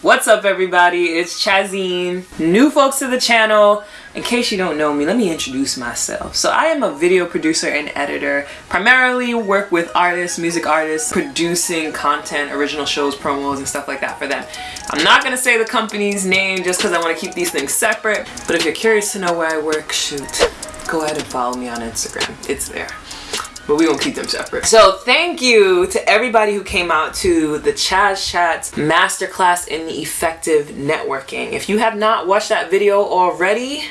What's up everybody? It's Chazine. New folks to the channel. In case you don't know me, let me introduce myself. So I am a video producer and editor. Primarily work with artists, music artists, producing content, original shows, promos, and stuff like that for them. I'm not gonna say the company's name just because I want to keep these things separate. But if you're curious to know where I work, shoot, go ahead and follow me on Instagram. It's there but we won't keep them separate. So thank you to everybody who came out to the Chaz Chats Masterclass in the Effective Networking. If you have not watched that video already,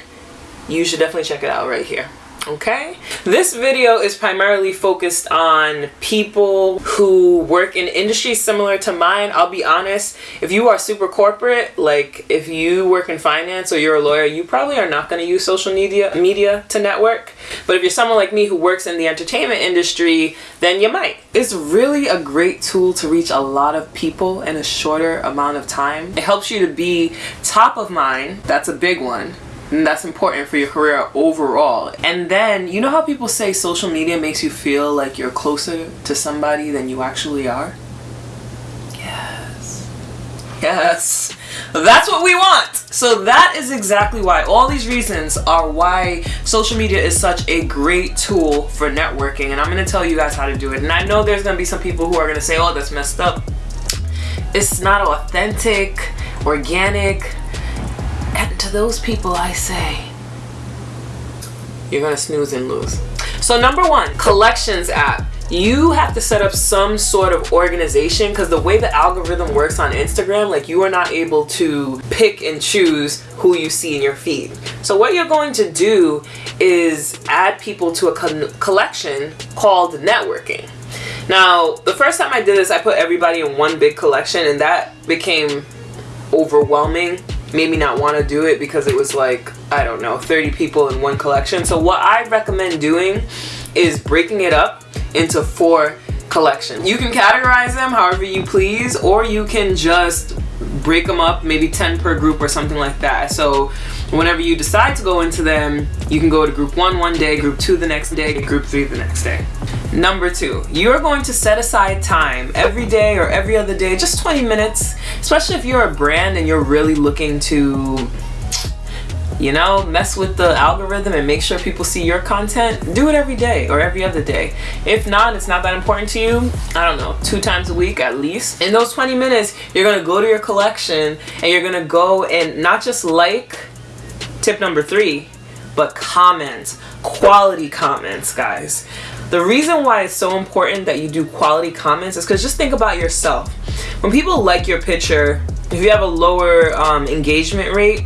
you should definitely check it out right here okay? This video is primarily focused on people who work in industries similar to mine. I'll be honest, if you are super corporate, like if you work in finance or you're a lawyer, you probably are not going to use social media media to network. But if you're someone like me who works in the entertainment industry, then you might. It's really a great tool to reach a lot of people in a shorter amount of time. It helps you to be top of mind. That's a big one and that's important for your career overall. And then, you know how people say social media makes you feel like you're closer to somebody than you actually are? Yes. Yes. That's what we want. So that is exactly why. All these reasons are why social media is such a great tool for networking. And I'm going to tell you guys how to do it. And I know there's going to be some people who are going to say, oh, that's messed up. It's not authentic, organic, to those people I say, you're gonna snooze and lose. So number one, collections app. You have to set up some sort of organization because the way the algorithm works on Instagram, like you are not able to pick and choose who you see in your feed. So what you're going to do is add people to a collection called networking. Now, the first time I did this, I put everybody in one big collection and that became overwhelming made me not want to do it because it was like, I don't know, 30 people in one collection. So what I recommend doing is breaking it up into four collections. You can categorize them however you please, or you can just break them up, maybe 10 per group or something like that. So whenever you decide to go into them, you can go to group one one day, group two the next day, group three the next day. Number two, you're going to set aside time every day or every other day, just 20 minutes, especially if you're a brand and you're really looking to you know, mess with the algorithm and make sure people see your content, do it every day or every other day. If not, it's not that important to you, I don't know, two times a week at least. In those 20 minutes, you're gonna go to your collection and you're gonna go and not just like, tip number three, but comments, quality comments, guys. The reason why it's so important that you do quality comments is because just think about yourself. When people like your picture, if you have a lower um, engagement rate,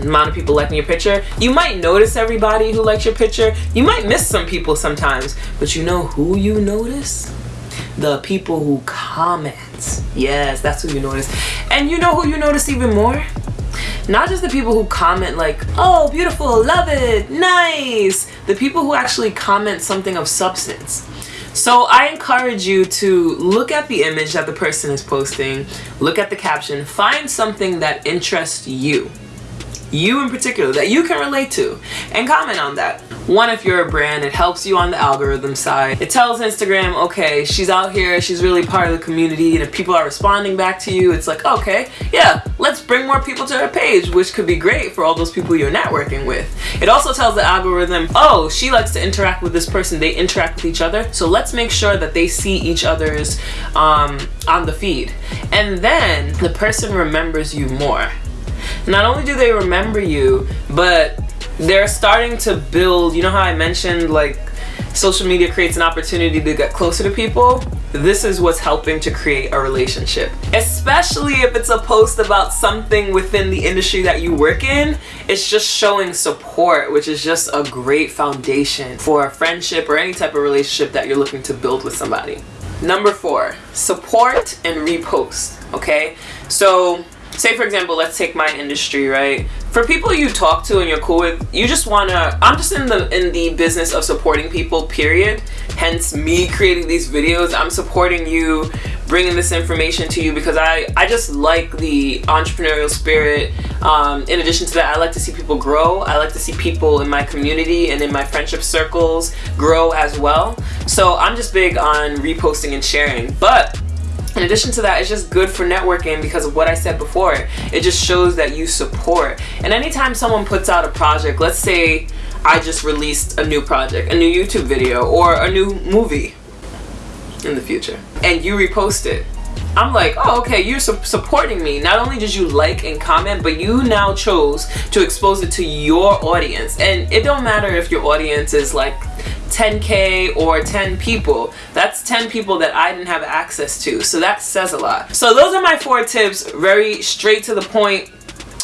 amount of people liking your picture. You might notice everybody who likes your picture. You might miss some people sometimes, but you know who you notice? The people who comment. Yes, that's who you notice. And you know who you notice even more? Not just the people who comment like, oh, beautiful, love it, nice. The people who actually comment something of substance. So I encourage you to look at the image that the person is posting, look at the caption, find something that interests you you in particular, that you can relate to, and comment on that. One, if you're a brand, it helps you on the algorithm side. It tells Instagram, okay, she's out here, she's really part of the community, and if people are responding back to you, it's like, okay, yeah, let's bring more people to her page, which could be great for all those people you're networking with. It also tells the algorithm, oh, she likes to interact with this person, they interact with each other, so let's make sure that they see each other's um, on the feed. And then the person remembers you more not only do they remember you, but they're starting to build, you know how I mentioned like social media creates an opportunity to get closer to people? This is what's helping to create a relationship. Especially if it's a post about something within the industry that you work in, it's just showing support, which is just a great foundation for a friendship or any type of relationship that you're looking to build with somebody. Number four, support and repost, okay? So say for example let's take my industry right? For people you talk to and you're cool with you just want to i'm just in the in the business of supporting people period. Hence me creating these videos. I'm supporting you bringing this information to you because i i just like the entrepreneurial spirit. Um, in addition to that i like to see people grow. I like to see people in my community and in my friendship circles grow as well. So i'm just big on reposting and sharing. But in addition to that, it's just good for networking because of what I said before. It just shows that you support. And anytime someone puts out a project, let's say I just released a new project, a new YouTube video, or a new movie in the future, and you repost it. I'm like, oh, okay, you're su supporting me. Not only did you like and comment, but you now chose to expose it to your audience. And it don't matter if your audience is like 10k or 10 people. That's 10 people that I didn't have access to. So that says a lot. So those are my four tips. Very straight to the point.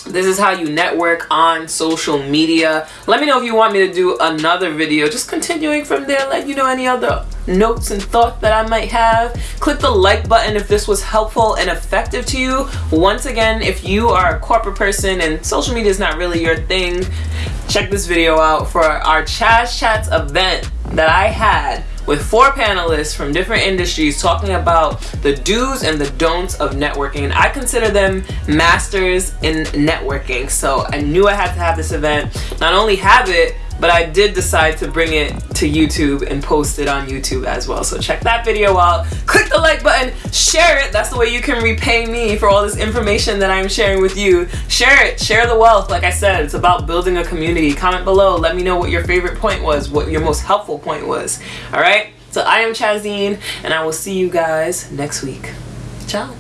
This is how you network on social media. Let me know if you want me to do another video. Just continuing from there. Let you know any other notes and thoughts that I might have. Click the like button if this was helpful and effective to you. Once again if you are a corporate person and social media is not really your thing check this video out for our Chaz Chats event that I had with four panelists from different industries talking about the do's and the don'ts of networking. And I consider them masters in networking. So I knew I had to have this event. Not only have it, but I did decide to bring it to YouTube and post it on YouTube as well. So check that video out. Click the like button, share it. That's the way you can repay me for all this information that I'm sharing with you. Share it, share the wealth. Like I said, it's about building a community. Comment below, let me know what your favorite point was, what your most helpful point was. All right? So I am Chazine, and I will see you guys next week. Ciao.